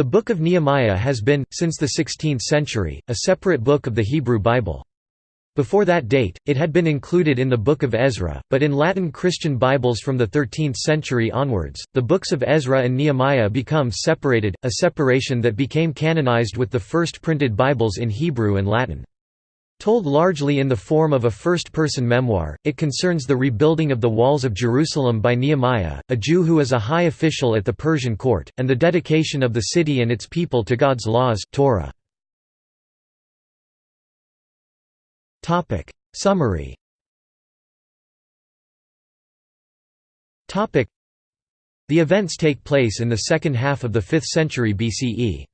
The Book of Nehemiah has been, since the 16th century, a separate book of the Hebrew Bible. Before that date, it had been included in the Book of Ezra, but in Latin Christian Bibles from the 13th century onwards, the books of Ezra and Nehemiah become separated, a separation that became canonized with the first printed Bibles in Hebrew and Latin. Told largely in the form of a first-person memoir, it concerns the rebuilding of the walls of Jerusalem by Nehemiah, a Jew who is a high official at the Persian court, and the dedication of the city and its people to God's laws Torah. Summary The events take place in the second half of the 5th century BCE.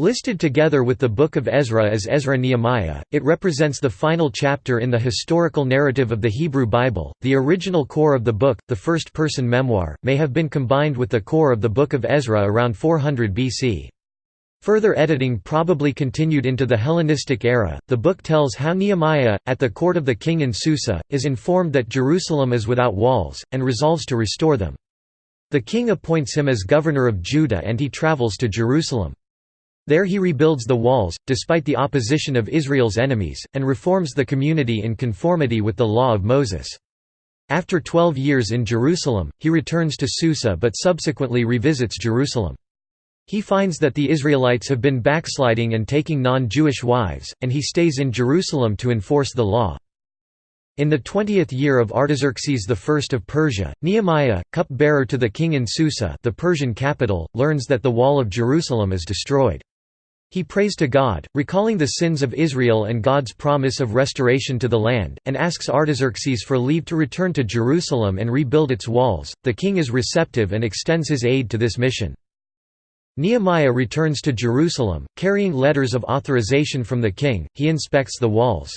Listed together with the Book of Ezra as Ezra Nehemiah, it represents the final chapter in the historical narrative of the Hebrew Bible. The original core of the book, the first person memoir, may have been combined with the core of the Book of Ezra around 400 BC. Further editing probably continued into the Hellenistic era. The book tells how Nehemiah, at the court of the king in Susa, is informed that Jerusalem is without walls, and resolves to restore them. The king appoints him as governor of Judah and he travels to Jerusalem. There he rebuilds the walls, despite the opposition of Israel's enemies, and reforms the community in conformity with the law of Moses. After twelve years in Jerusalem, he returns to Susa but subsequently revisits Jerusalem. He finds that the Israelites have been backsliding and taking non-Jewish wives, and he stays in Jerusalem to enforce the law. In the twentieth year of Artaxerxes I of Persia, Nehemiah, cup-bearer to the king in Susa the Persian capital, learns that the wall of Jerusalem is destroyed. He prays to God, recalling the sins of Israel and God's promise of restoration to the land, and asks Artaxerxes for leave to return to Jerusalem and rebuild its walls. The king is receptive and extends his aid to this mission. Nehemiah returns to Jerusalem, carrying letters of authorization from the king. He inspects the walls.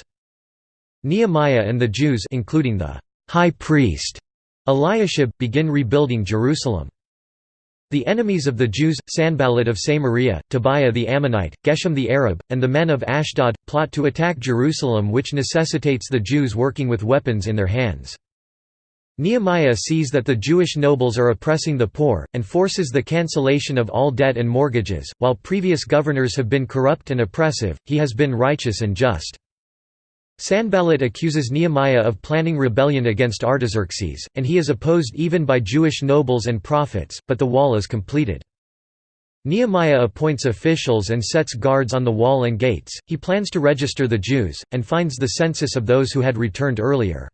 Nehemiah and the Jews including the high priest Eliashib begin rebuilding Jerusalem. The enemies of the Jews, Sanballat of Samaria, Tobiah the Ammonite, Geshem the Arab, and the men of Ashdod, plot to attack Jerusalem which necessitates the Jews working with weapons in their hands. Nehemiah sees that the Jewish nobles are oppressing the poor, and forces the cancellation of all debt and mortgages. While previous governors have been corrupt and oppressive, he has been righteous and just. Sanballat accuses Nehemiah of planning rebellion against Artaxerxes, and he is opposed even by Jewish nobles and prophets, but the wall is completed. Nehemiah appoints officials and sets guards on the wall and gates, he plans to register the Jews, and finds the census of those who had returned earlier.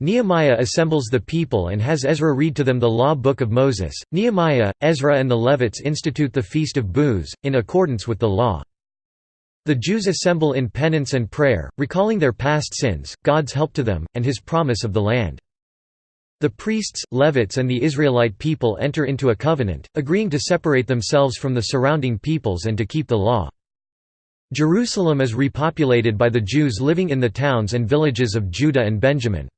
Nehemiah assembles the people and has Ezra read to them the law book of Moses. Nehemiah, Ezra, and the Levites institute the Feast of Booths, in accordance with the law. The Jews assemble in penance and prayer, recalling their past sins, God's help to them, and his promise of the land. The priests, Levites and the Israelite people enter into a covenant, agreeing to separate themselves from the surrounding peoples and to keep the law. Jerusalem is repopulated by the Jews living in the towns and villages of Judah and Benjamin.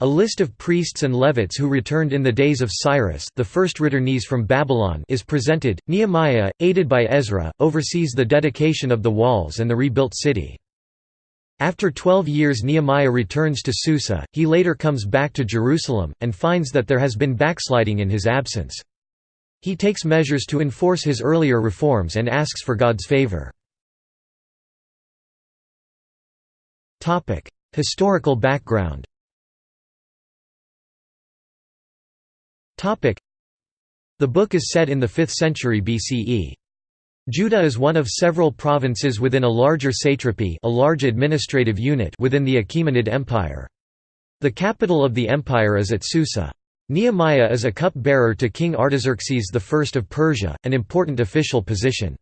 A list of priests and Levites who returned in the days of Cyrus the first returnees from Babylon is presented. Nehemiah, aided by Ezra, oversees the dedication of the walls and the rebuilt city. After twelve years Nehemiah returns to Susa, he later comes back to Jerusalem, and finds that there has been backsliding in his absence. He takes measures to enforce his earlier reforms and asks for God's favor. Historical background The book is set in the 5th century BCE. Judah is one of several provinces within a larger satrapy a large administrative unit within the Achaemenid Empire. The capital of the empire is at Susa. Nehemiah is a cup-bearer to King Artaxerxes I of Persia, an important official position.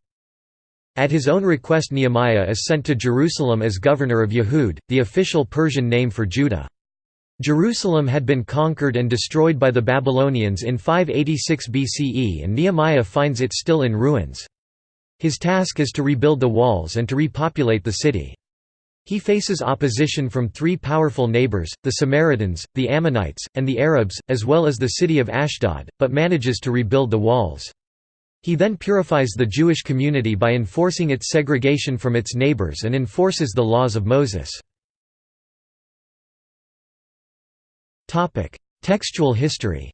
At his own request Nehemiah is sent to Jerusalem as governor of Yehud, the official Persian name for Judah. Jerusalem had been conquered and destroyed by the Babylonians in 586 BCE and Nehemiah finds it still in ruins. His task is to rebuild the walls and to repopulate the city. He faces opposition from three powerful neighbors, the Samaritans, the Ammonites, and the Arabs, as well as the city of Ashdod, but manages to rebuild the walls. He then purifies the Jewish community by enforcing its segregation from its neighbors and enforces the laws of Moses. Textual history.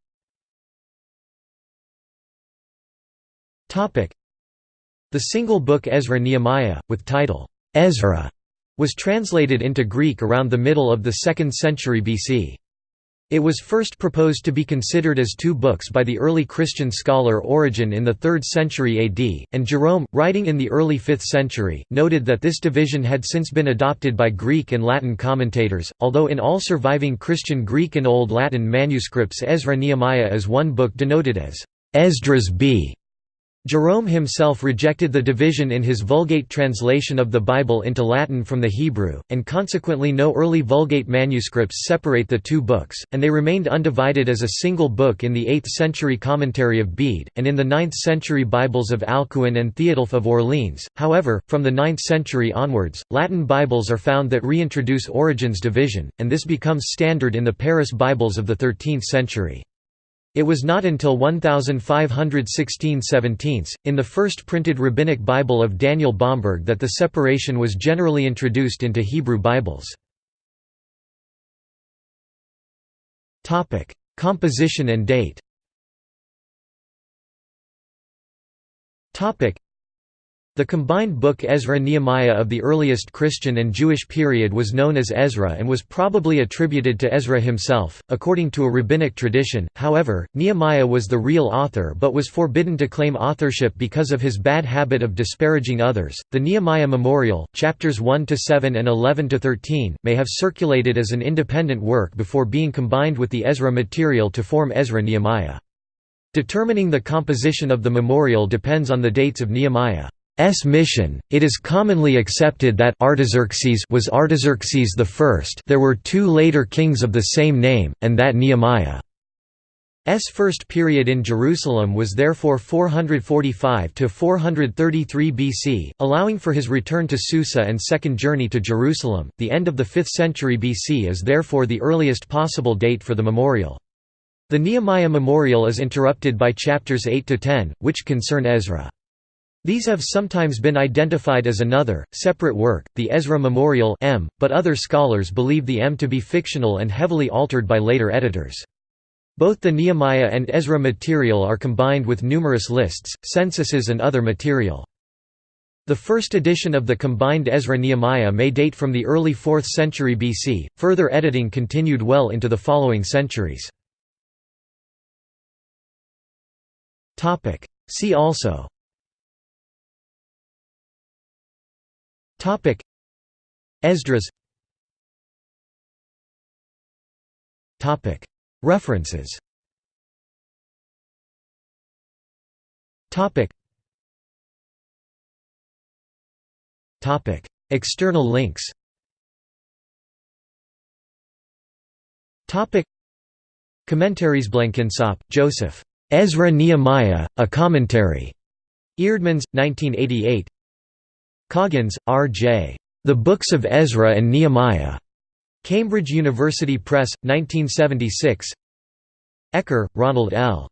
The single book Ezra-Nehemiah, with title, Ezra, was translated into Greek around the middle of the 2nd century BC. It was first proposed to be considered as two books by the early Christian scholar Origen in the 3rd century AD, and Jerome, writing in the early 5th century, noted that this division had since been adopted by Greek and Latin commentators, although in all surviving Christian Greek and Old Latin manuscripts Ezra-Nehemiah is one book denoted as Esdras b. Jerome himself rejected the division in his Vulgate translation of the Bible into Latin from the Hebrew, and consequently no early Vulgate manuscripts separate the two books, and they remained undivided as a single book in the 8th century commentary of Bede, and in the 9th century Bibles of Alcuin and Theodulf of Orleans. However, from the 9th century onwards, Latin Bibles are found that reintroduce Origen's division, and this becomes standard in the Paris Bibles of the 13th century. It was not until 1516 17 in the first printed rabbinic Bible of Daniel Bomberg that the separation was generally introduced into Hebrew Bibles. Composition and date the combined book Ezra-Nehemiah of the earliest Christian and Jewish period was known as Ezra and was probably attributed to Ezra himself, according to a rabbinic tradition. However, Nehemiah was the real author but was forbidden to claim authorship because of his bad habit of disparaging others. The Nehemiah Memorial, chapters 1 to 7 and 11 to 13, may have circulated as an independent work before being combined with the Ezra material to form Ezra-Nehemiah. Determining the composition of the memorial depends on the dates of Nehemiah. S mission. It is commonly accepted that Artaxerxes was Artaxerxes I. There were two later kings of the same name, and that Nehemiah S first period in Jerusalem was therefore 445 to 433 BC, allowing for his return to Susa and second journey to Jerusalem. The end of the 5th century BC is therefore the earliest possible date for the memorial. The Nehemiah memorial is interrupted by chapters 8 to 10, which concern Ezra. These have sometimes been identified as another, separate work, the Ezra Memorial M, but other scholars believe the M to be fictional and heavily altered by later editors. Both the Nehemiah and Ezra material are combined with numerous lists, censuses and other material. The first edition of the combined Ezra-Nehemiah may date from the early 4th century BC, further editing continued well into the following centuries. See also Topic. Esdras. Topic. References. Topic. Topic. External links. Topic. Commentaries Blenkinsopp, Joseph. Ezra Nehemiah, A Commentary. Eerdmans, 1988 Coggins, R. J. The Books of Ezra and Nehemiah. Cambridge University Press, 1976 Ecker, Ronald L.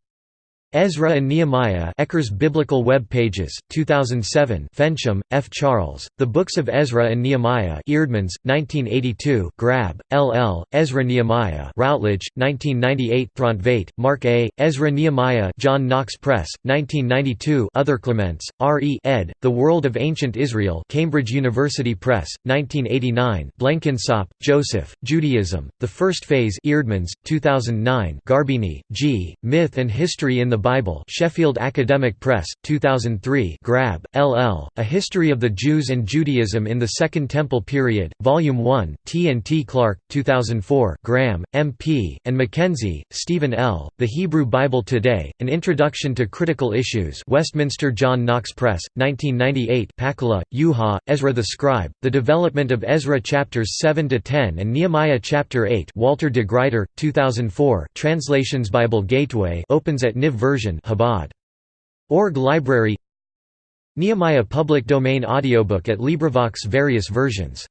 Ezra and Nehemiah Ecker's Biblical Web Pages, 2007 Fensham, F. Charles, The Books of Ezra and Nehemiah Eerdmans, 1982 Grabbe, L. L., Ezra Nehemiah Routledge, 1998 Throntveit, Mark A., Ezra Nehemiah John Knox Press, 1992 Other Clements, R. E. ed., The World of Ancient Israel Cambridge University Press, 1989 Blenkinsopp, Joseph, Judaism, The First Phase Eerdmans, 2009 Garbini, G., Myth and History in the Bible Sheffield Academic Press, 2003 Grabbe, L.L., A History of the Jews and Judaism in the Second Temple Period, Volume 1, T. and T. Clark, 2004 Graham, M.P., and McKenzie, Stephen L., The Hebrew Bible Today, An Introduction to Critical Issues Westminster John Knox Press, 1998 Pakkala, Juha, Ezra the Scribe, The Development of Ezra Chapters 7–10 and Nehemiah Chapter 8 Walter de Gruyter, 2004 Translations Bible Gateway opens at Niv version Chabad. Org Library Nehemiah public domain audiobook at LibriVox various versions